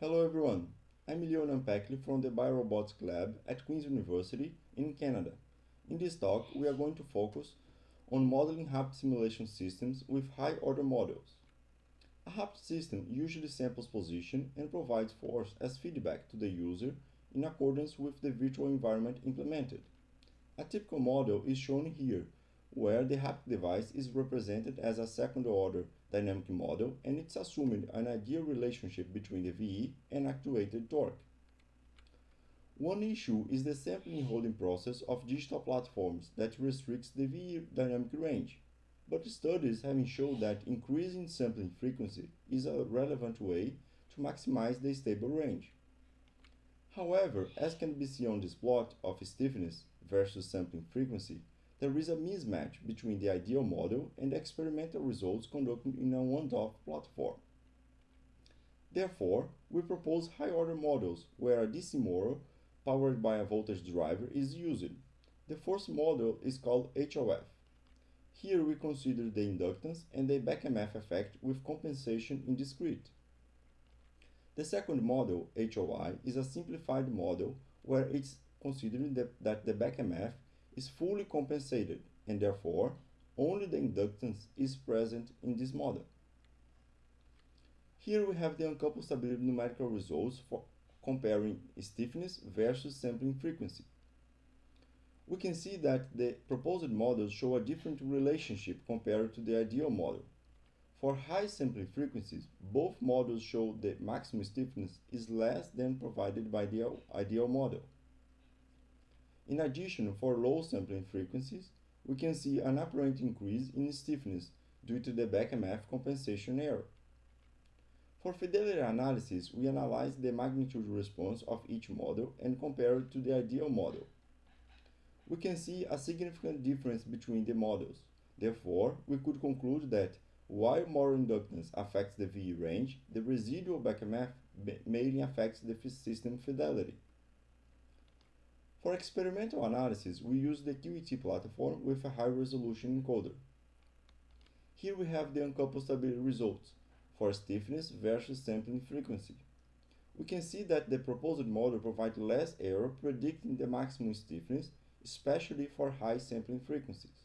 Hello everyone, I'm Leonam Pecly from the Biorobotics Lab at Queen's University in Canada. In this talk, we are going to focus on modeling haptic simulation systems with high-order models. A haptic system usually samples position and provides force as feedback to the user in accordance with the virtual environment implemented. A typical model is shown here, where the Haptic device is represented as a second-order dynamic model and it's assuming an ideal relationship between the VE and actuated torque. One issue is the sampling holding process of digital platforms that restricts the VE dynamic range, but studies have shown that increasing sampling frequency is a relevant way to maximize the stable range. However, as can be seen on this plot of stiffness versus sampling frequency, there is a mismatch between the ideal model and the experimental results conducted in a one-off platform. Therefore, we propose high-order models where a DC motor powered by a voltage driver is used. The first model is called HOF. Here we consider the inductance and the back EMF effect with compensation in discrete. The second model, HOI, is a simplified model where it's considered that the back EMF is fully compensated and therefore only the inductance is present in this model. Here we have the uncoupled stability numerical results for comparing stiffness versus sampling frequency. We can see that the proposed models show a different relationship compared to the ideal model. For high sampling frequencies, both models show the maximum stiffness is less than provided by the ideal model. In addition, for low sampling frequencies, we can see an apparent increase in stiffness due to the back EMF compensation error. For fidelity analysis, we analyze the magnitude response of each model and compare it to the ideal model. We can see a significant difference between the models. Therefore, we could conclude that while more inductance affects the VE range, the residual back EMF mainly affects the system fidelity. For experimental analysis, we use the QET platform with a high-resolution encoder. Here we have the uncoupled stability results for stiffness versus sampling frequency. We can see that the proposed model provides less error predicting the maximum stiffness, especially for high sampling frequencies.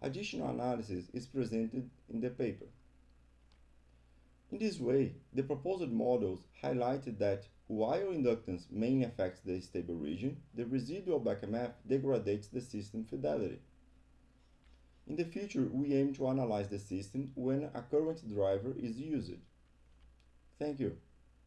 Additional analysis is presented in the paper. In this way, the proposed models highlighted that while inductance mainly affects the stable region, the residual back EMF degrades the system fidelity. In the future, we aim to analyze the system when a current driver is used. Thank you.